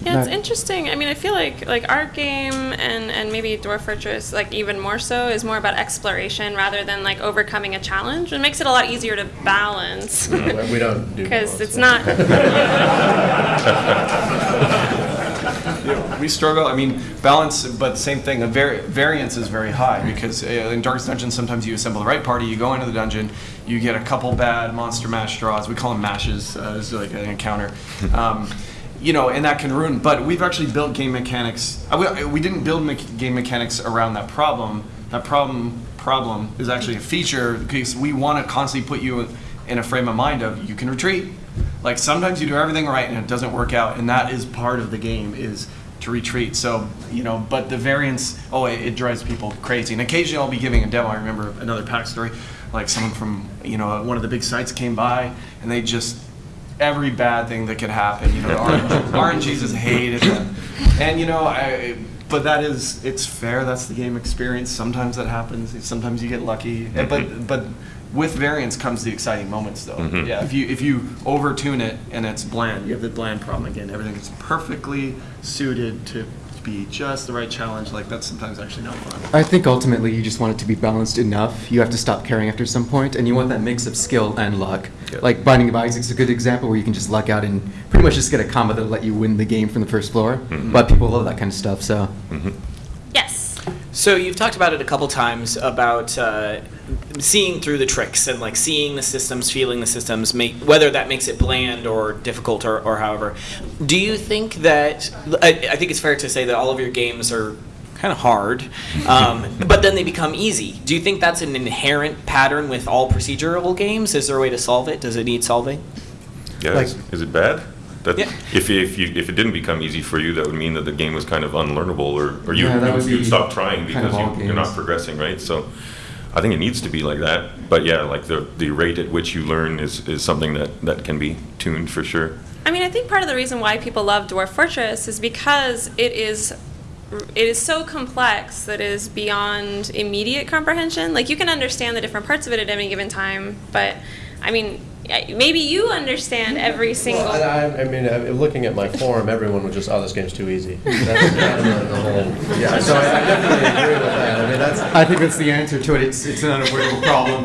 Yeah, it's interesting. I mean, I feel like like our game and and maybe Dwarf Fortress, like even more so, is more about exploration rather than like overcoming a challenge. It makes it a lot easier to balance We don't do. because it's so. not. we struggle. I mean, balance, but same thing. The vari- variance is very high because uh, in Darkest Dungeon, sometimes you assemble the right party, you go into the dungeon, you get a couple bad monster mash draws. We call them mashes. Uh, it's like an encounter. Um, you know, and that can ruin. But we've actually built game mechanics. We, we didn't build me- game mechanics around that problem. That problem problem is actually a feature because we want to constantly put you in a frame of mind of you can retreat. Like sometimes you do everything right and it doesn't work out, and that is part of the game is to retreat. So you know, but the variance, oh, it, it drives people crazy. And occasionally I'll be giving a demo. I remember another PAX story, like someone from you know one of the big sites came by and they just every bad thing that could happen. You know, RNGs hated them, and you know, I, but that is it's fair. That's the game experience. Sometimes that happens. Sometimes you get lucky, And- but but with variance comes the exciting moments, though. Mhm. Yeah, if you if you overtune it and it's bland, you have the bland problem again. Everything is perfectly suited to be just the right challenge. Like that's sometimes actually not fun. I think ultimately you just want it to be balanced enough. You have to stop caring after some point, and you want that mix of skill and luck. Yeah. Like Binding of Isaac's a good example where you can just luck out and pretty much just get a combo that'll let you win the game from the first floor. Mhm. But people love that kind of stuff, so. Mhm. yes. So you've talked about it a couple times about uh, seeing through the tricks and like seeing the systems, feeling the systems, make, whether that makes it bland or difficult or, or however. Do you think that I, I think it's fair to say that all of your games are kind of hard, um, but then they become easy. Do you think that's an inherent pattern with all procedural games? Is there a way to solve it? Does it need solving? Yeah, Like- is, is it bad? That Yeah. if if you if it didn't become easy for you, that would mean that the game was kind of unlearnable, or or you Yeah, that would you'd stop trying kind of because you, you're not progressing, right? So, I think it needs to be like that. But yeah, like the the rate at which you learn is is something that that can be tuned for sure. I mean, I think part of the reason why people love Dwarf Fortress is because it is it is so complex that is beyond immediate comprehension. Like you can understand the different parts of it at any given time, but I mean, maybe you understand every single. Well, I, I mean, uh, looking at my forum, everyone was just, "Oh, this game's too easy." That's kind of the, the whole. Yeah, so I, I definitely agree with that. I mean, that's. I think that's the answer to it. It's, it's an unavoidable problem.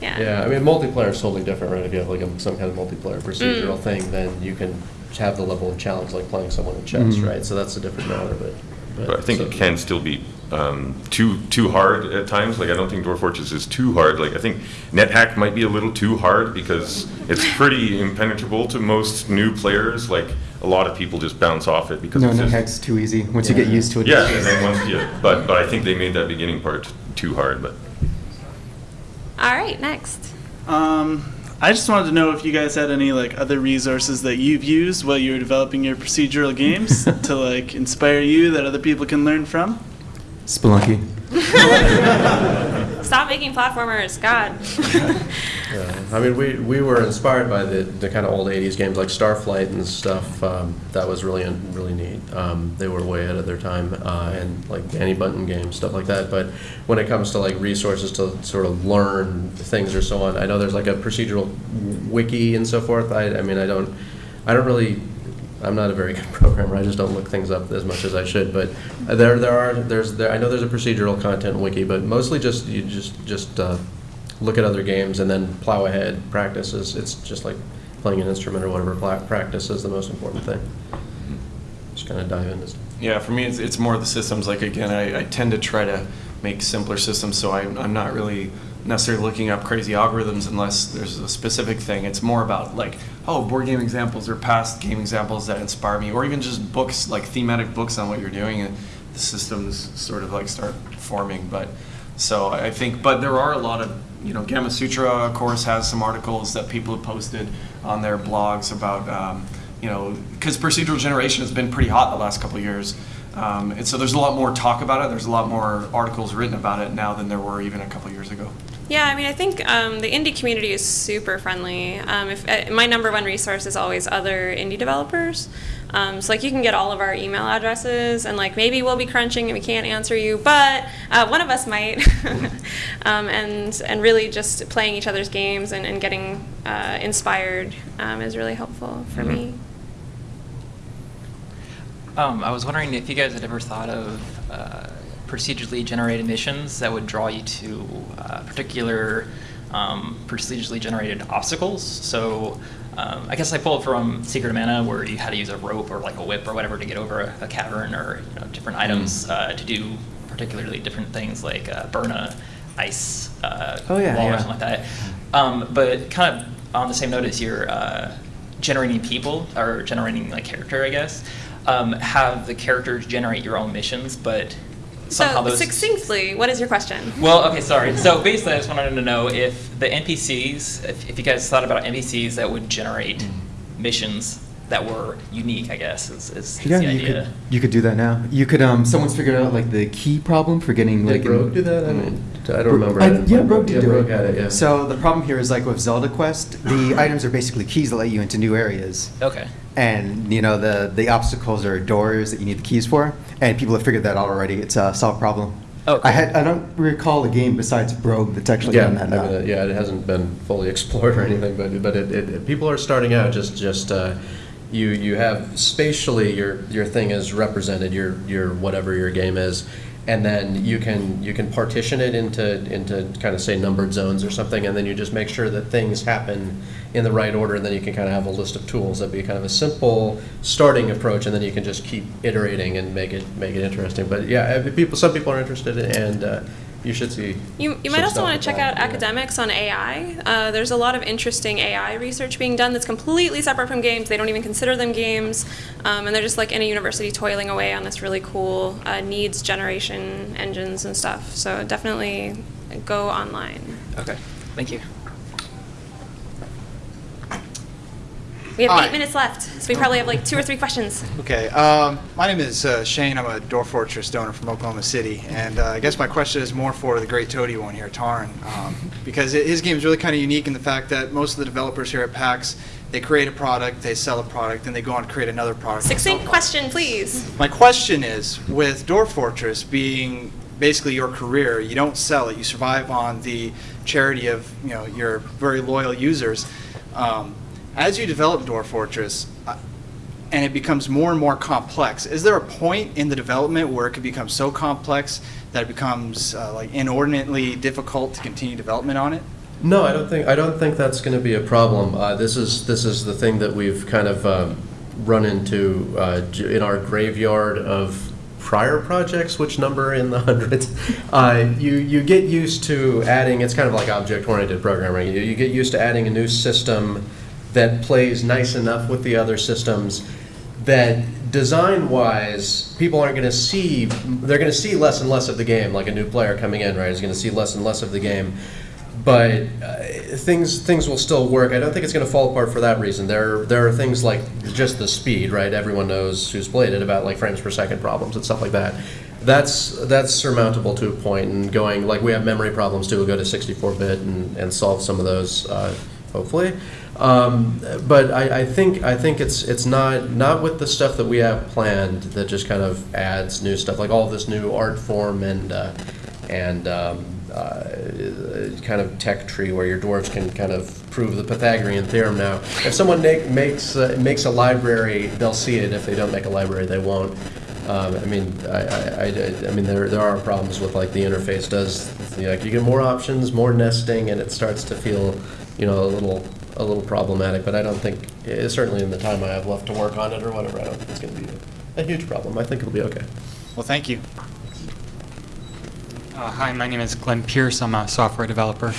yeah. Yeah, I mean, multiplayer is totally different, right? If you have like a, some kind of multiplayer procedural thing, then you can have the level of challenge like playing someone in chess, Mhm. right? So that's a different matter, but. But I think so- it can still be um, too too hard at times. Like I don't think Dwarf Fortress is too hard. Like I think NetHack might be a little too hard because it's pretty impenetrable to most new players. Like a lot of people just bounce off it because No, it's no just, too easy. Once you get used to it. Yeah, and then once yeah, but but I think they made that beginning part too hard. But All right, next. Um, I just wanted to know if you guys had any like other resources that you've used while you were developing your procedural games to like inspire you that other people can learn from. Spelunky. Stop making platformers, God. Yeah, I mean, we, we were inspired by the, the kind of old '80s games like Starflight and stuff. Um, that was really really neat. Um, they were way ahead of their time, uh, and like Dani Bunten games, stuff like that. But when it comes to like resources to sort of learn things or so on, I know there's like a procedural wiki and so forth. I, I mean, I don't I don't really. I'm not a very good programmer. I just don't look things up as much as I should. But there, there are, there's, there, I know there's a procedural content wiki, but mostly just you just just uh, look at other games and then plow ahead. Practice is it's just like playing an instrument or whatever. Practice is the most important thing. Just kind of dive into. stuff. Yeah, for me, it's, it's more of the systems. Like again, I, I tend to try to make simpler systems. So I'm, I'm not really necessarily looking up crazy algorithms unless there's a specific thing. It's more about like, oh, board game examples or past game examples that inspire me, or even just books, like thematic books on what you're doing, and the systems sort of like start forming. But so I think, but there are a lot of, you know, Gamasutra, of course, has some articles that people have posted on their blogs about, um, you know, because procedural generation has been pretty hot the last couple years. Um, and so there's a lot more talk about it. There's a lot more articles written about it now than there were even a couple years ago. Yeah, I mean, I think um, the indie community is super friendly. Um, if uh, my number one resource is always other indie developers. Um, so like you can get all of our email addresses, and like maybe we'll be crunching and we can't answer you, but uh, one of us might. um, and and really just playing each other's games and, and getting uh, inspired um, is really helpful for me. Um, I was wondering if you guys had ever thought of uh, procedurally generated missions that would draw you to uh, particular um, procedurally generated obstacles. So um, I guess I pulled from Secret of Mana where you had to use a rope or like a whip or whatever to get over a, a cavern or you know, different items uh, to do particularly different things like uh, burn a ice uh, Oh, yeah, wall yeah. or something like that. Um, but kind of on the same note as you're uh, generating people or generating like character, I guess. Um, have the characters generate your own missions, but somehow So those. succinctly, what is your question? Well, okay, sorry. So basically, I just wanted to know if the NPCs, if, if you guys thought about NPCs that would generate missions that were unique, I guess, is, is, is Yeah, the you idea. could you could do that now. You could um someone's figured out like the key problem for getting like Did Rogue do that? I mean, I don't remember. I- I yeah, play Rogue did Yeah, do Rogue it. had it, yeah. So the problem here is like with Zelda Quest, the items are basically keys that let you into new areas. Okay. And you know the the obstacles are doors that you need the keys for, and people have figured that out already. It's a solved problem. Oh, I had I don't recall a game besides Brogue that's actually Yeah, done that I mean, uh, yeah, it hasn't been fully explored or anything, but, but it, it, people are starting out just, just, uh, you, you have spatially, your, your thing is represented, your, your, whatever your game is, and then you can, you can partition it into, into kind of say numbered zones or something, and then you just make sure that things happen in the right order, and then you can kind of have a list of tools. That'd be kind of a simple starting approach, and then you can just keep iterating and make it, make it interesting. But yeah, uh, people, some people are interested, and, uh, you should see. You, you might also want to check that, out yeah. academics on AI. Uh, there's a lot of interesting AI research being done that's completely separate from games. They don't even consider them games. Um, and they're just like in a university toiling away on this really cool uh, needs generation engines and stuff. So definitely go online. Okay. Thank you. We have eight minutes left, so we probably have like two or three questions. Okay, um, my name is uh, Shane. I'm a Dwarf Fortress donor from Oklahoma City, and uh, I guess my question is more for the great Toady One here, Tarn, um, because it, his game is really kind of unique in the fact that most of the developers here at PAX they create a product, they sell a product, then they go on to create another product. and Succinct question, please. my question is, with Dwarf Fortress being basically your career, you don't sell it. You survive on the charity of you know your very loyal users. Um, as you develop Dwarf Fortress, uh, and it becomes more and more complex, is there a point in the development where it could become so complex that it becomes uh, like inordinately difficult to continue development on it? No, I don't think, I don't think that's going to be a problem. Uh, This is, this is the thing that we've kind of um, run into uh, in our graveyard of prior projects, which number in the hundreds. Uh, You, you get used to adding, it's kind of like object-oriented programming. You you get used to adding a new system that plays nice enough with the other systems that design-wise, people aren't going to see, they're going to see less and less of the game, like a new player coming in, right, is going to see less and less of the game. But uh, things, things will still work. I don't think it's going to fall apart for that reason. There, there are things like just the speed, right? Everyone knows who's played it about like frames per second problems and stuff like that. That's, that's surmountable to a point. and going, like we have memory problems too, we'll go to 64-bit and, and solve some of those, uh, hopefully. Um, but I, I think I think it's it's not not with the stuff that we have planned that just kind of adds new stuff like all this new art form and uh, and um, uh, kind of tech tree where your dwarves can kind of prove the Pythagorean theorem now. If someone make, makes uh, makes a library, they'll see it. If they don't make a library, they won't. Um, I mean, I, I, I, I mean, there, there are problems with like the interface does, you like you get more options, more nesting, and it starts to feel, you know, a little, a little problematic. But I don't think, eh, certainly in the time I have left to work on it or whatever, I don't think it's going to be a, a huge problem. I think it'll be okay. Well, thank you. Uh, hi, my name is Glenn Pierce. I'm a software developer.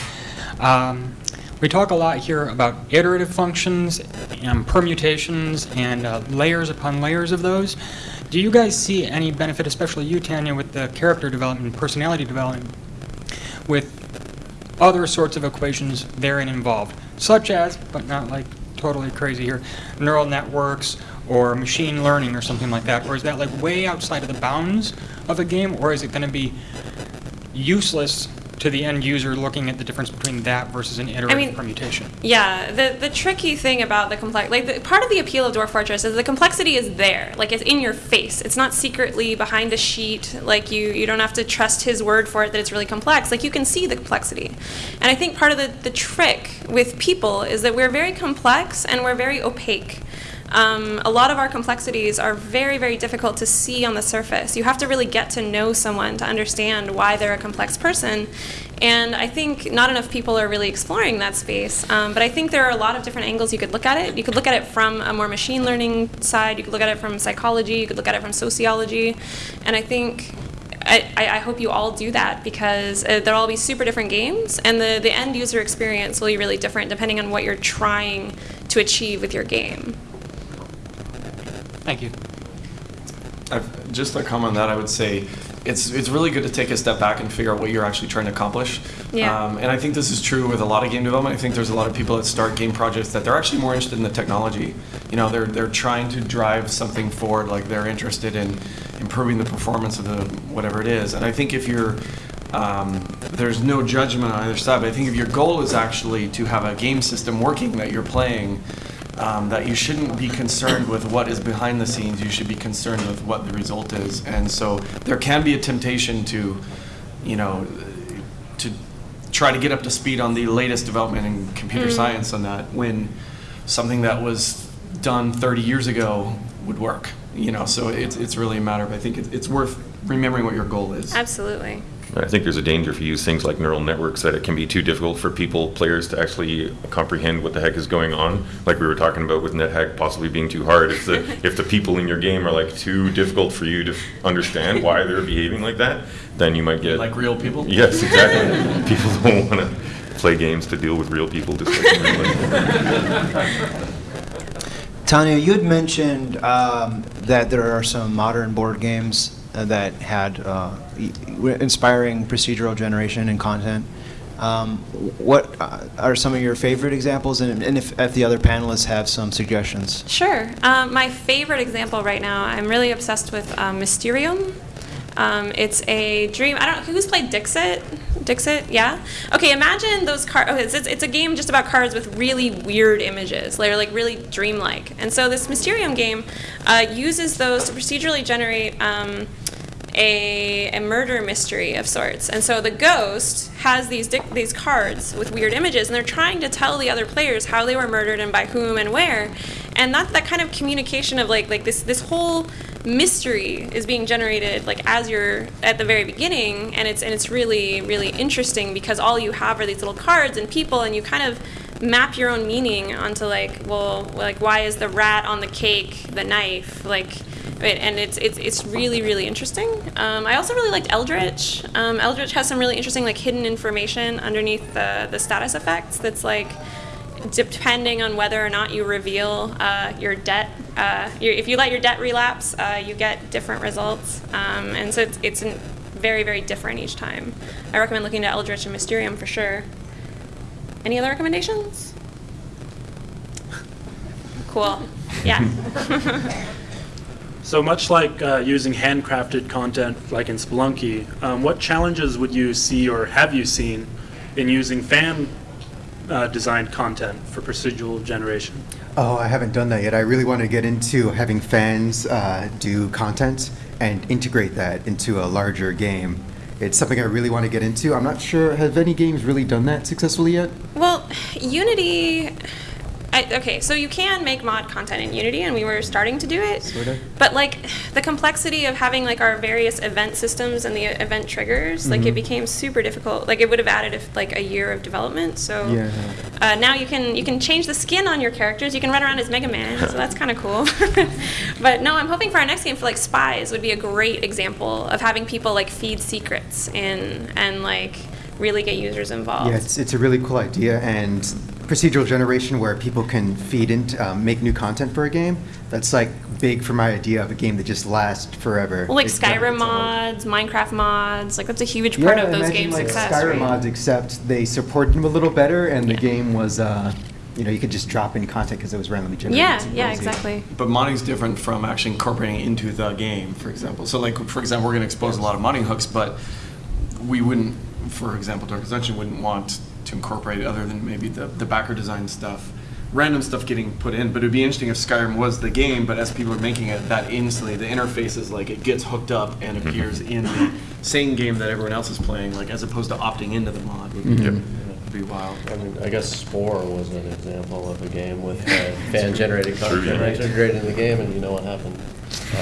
Um, we talk a lot here about iterative functions and permutations and uh, layers upon layers of those. Do you guys see any benefit, especially you, Tanya, with the character development, personality development, with other sorts of equations therein involved, such as, but not like totally crazy here, neural networks or machine learning or something like that? Or is that like way outside of the bounds of a game, or is it going to be useless to the end user looking at the difference between that versus an iterative mean- permutation? Yeah, the the tricky thing about the complex, like the, part of the appeal of Dwarf Fortress is the complexity is there, like it's in your face. It's not secretly behind a sheet. Like you you don't have to trust his word for it that it's really complex. Like you can see the complexity, and I think part of the the trick with people is that we're very complex and we're very opaque. Um, a lot of our complexities are very, very difficult to see on the surface. You have to really get to know someone to understand why they're a complex person. And I think not enough people are really exploring that space. Um, but I think there are a lot of different angles you could look at it. You could look at it from a more machine learning side, you could look at it from psychology, you could look at it from sociology. And I think I, I hope you all do that because uh, there'll all be super different games, and the, the end user experience will be really different depending on what you're trying to achieve with your game. Thank you. I've, just a comment on that, I would say it's it's really good to take a step back and figure out what you're actually trying to accomplish. Yeah. Um, and I think this is true with a lot of game development. I think there's a lot of people that start game projects that they're actually more interested in the technology. You know, they're they're trying to drive something forward, like they're interested in improving the performance of the whatever it is. And I think if you're um, there's no judgment on either side, but I think if your goal is actually to have a game system working that you're playing, um, that you shouldn't be concerned with what is behind the scenes. You should be concerned with what the result is. And so there can be a temptation to, you know, to try to get up to speed on the latest development in computer Mm. science on that when something that was done 30 years ago would work. You know, so it's, it's really a matter of, I think it, it's worth remembering what your goal is. Absolutely. I think there's a danger if you use things like neural networks that it can be too difficult for people, players, to actually comprehend what the heck is going on. Like we were talking about with NetHack possibly being too hard. If the if the people in your game are like too difficult for you to understand why they're behaving like that, then you might get Like real people? Yes, exactly. people don't want to play games to deal with real people just like in real life. Tanya, you had mentioned um, that there are some modern board games that had uh, inspiring procedural generation and content. Um, what uh, are some of your favorite examples, and, and if, if the other panelists have some suggestions? Sure. Um, my favorite example right now, I'm really obsessed with um, Mysterium. Um, it's a dream. I don't who's played Dixit. Dixit, yeah. Okay, imagine those cards. Okay, it's, it's a game just about cards with really weird images. They're like really dreamlike. And so this Mysterium game uh, uses those to procedurally generate um, a, a murder mystery of sorts. And so the ghost has these these cards with weird images, and they're trying to tell the other players how they were murdered and by whom and where. And that that kind of communication of like like this this whole mystery is being generated like as you're at the very beginning, and it's and it's really really interesting because all you have are these little cards and people, and you kind of map your own meaning onto like well like why is the rat on the cake the knife like and it's it's it's really really interesting. Um, I also really liked Eldritch. Um, Eldritch has some really interesting like hidden information underneath the the status effects. That's like depending on whether or not you reveal uh, your debt. Uh, your, if you let your debt relapse, uh, you get different results, um, and so it's it's very very different each time. I recommend looking at Eldritch and Mysterium for sure. Any other recommendations? Cool. Yeah. So much like uh, using handcrafted content, like in Spelunky, um, what challenges would you see or have you seen in using fan uh, designed content for procedural generation? Oh, I haven't done that yet. I really want to get into having fans uh, do content and integrate that into a larger game. It's something I really want to get into. I'm not sure, have any games really done that successfully yet? Well, Unity I, okay, so you can make mod content in Unity, and we were starting to do it. Sorta. But like the complexity of having like our various event systems and the event triggers, like it Mhm. became super difficult. Like it would have added if, like a year of development. So Yeah. uh, now you can you can change the skin on your characters. You can run around as Mega Man, so that's kind of cool. but no, I'm hoping for our next game for like spies would be a great example of having people like feed secrets in and like really get users involved. Yeah, it's, it's a really cool idea, and procedural generation where people can feed into, um, make new content for a game, that's like big for my idea of a game that just lasts forever. Well, like It's Skyrim its mods, Minecraft mods, like that's a huge part yeah, of those imagine games' like success. Skyrim right? mods, except they supported them a little better, and the game was, uh, you know, you could just drop in content because it was randomly generated. Yeah, yeah, exactly. But modding's different from actually incorporating it into the game, for example. So, like, for example, we're going to expose a lot of modding hooks, but we wouldn't, for example, Dark Ascension wouldn't want to incorporate other than maybe the, the backer design stuff, random stuff getting put in. But it'd be interesting if Skyrim was the game, but as people are making it, that instantly, the interface is like it gets hooked up and appears in the same game that everyone else is playing, like as opposed to opting into the mod would be, Mhm. would be wild. I mean, I guess Spore was an example of a game with uh, fan-generated True, content yeah. integrated in the game, and you know what happened.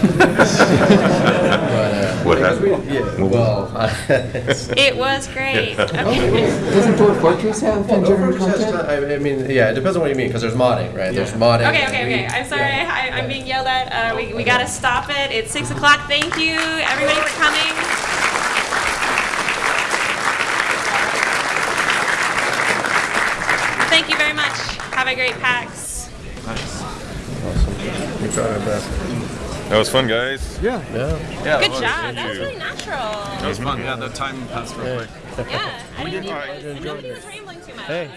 Uh, What happened? Yeah, well, It was great. Okay. Doesn't Dwarf Fortress have Well, fan-generated Dwarf Fortress has content? I I mean, yeah, it depends on what you mean, because there's modding, right? There's modding. Okay, okay, okay. I'm sorry. I, I'm being yelled at. Uh, we, we gotta stop it. It's six o'clock. Thank you, everybody, for coming. Thank you very much. Have a great PAX. We tried our best. That was fun, guys. Yeah. Yeah. Yeah, Good job. Thank That was really natural. That was fun. Yeah, the time passed real quick. Yeah. I didn't even, I didn't know he was rambling too much. Hey.